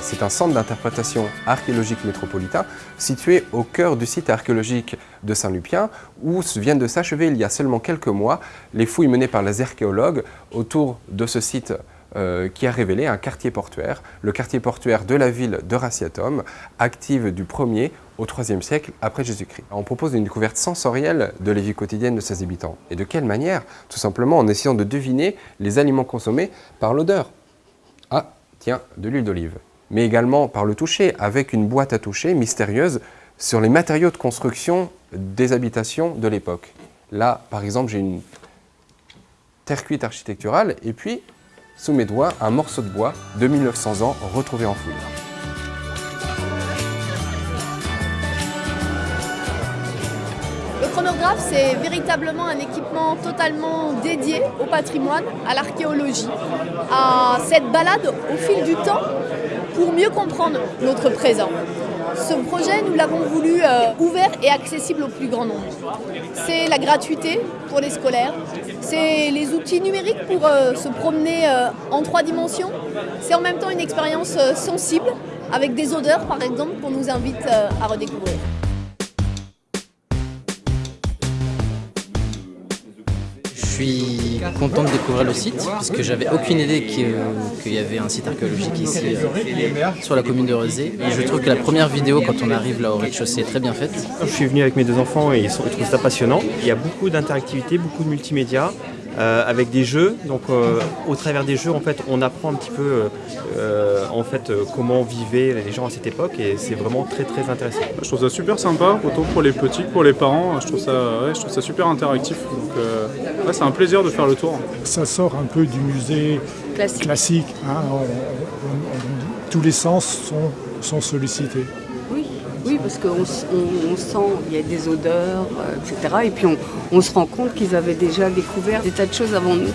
c'est un centre d'interprétation archéologique métropolitain situé au cœur du site archéologique de Saint-Lupien où viennent de s'achever il y a seulement quelques mois les fouilles menées par les archéologues autour de ce site euh, qui a révélé un quartier portuaire, le quartier portuaire de la ville de Raciatum, active du 1er au 3e siècle après Jésus-Christ. On propose une découverte sensorielle de la vie quotidienne de ses habitants. Et de quelle manière? Tout simplement en essayant de deviner les aliments consommés par l'odeur. Ah, tiens, de l'huile d'olive. Mais également par le toucher, avec une boîte à toucher mystérieuse sur les matériaux de construction des habitations de l'époque. Là, par exemple, j'ai une terre cuite architecturale et puis, sous mes doigts, un morceau de bois de 1900 ans retrouvé en chronographe, c'est véritablement un équipement totalement dédié au patrimoine, à l'archéologie, à cette balade au fil du temps pour mieux comprendre notre présent. Ce projet, nous l'avons voulu euh, ouvert et accessible au plus grand nombre. C'est la gratuité pour les scolaires, c'est les outils numériques pour euh, se promener euh, en trois dimensions, c'est en même temps une expérience sensible avec des odeurs par exemple qu'on nous invite à redécouvrir. Suis content de découvrir le site parce que j'avais aucune idée qu'il y avait un site archéologique ici euh, sur la commune de Rezé. Et je trouve que la première vidéo quand on arrive là au rez-de-chaussée est très bien faite. Je suis venu avec mes deux enfants et ils, trouvent ça passionnant. Il y a beaucoup d'interactivité, beaucoup de multimédia. Euh, avec des jeux. Donc euh, au travers des jeux, en fait, on apprend un petit peu en fait, comment vivaient les gens à cette époque et c'est vraiment très très intéressant. Je trouve ça super sympa, autant pour les petits que pour les parents. Je trouve ça, je trouve ça super interactif. Donc c'est un plaisir de faire le tour. Ça sort un peu du musée classique. Hein. tous les sens sont, sont sollicités. Oui, parce qu'on on, sent, il y a des odeurs, euh, etc. Et puis on se rend compte qu'ils avaient déjà découvert des tas de choses avant nous.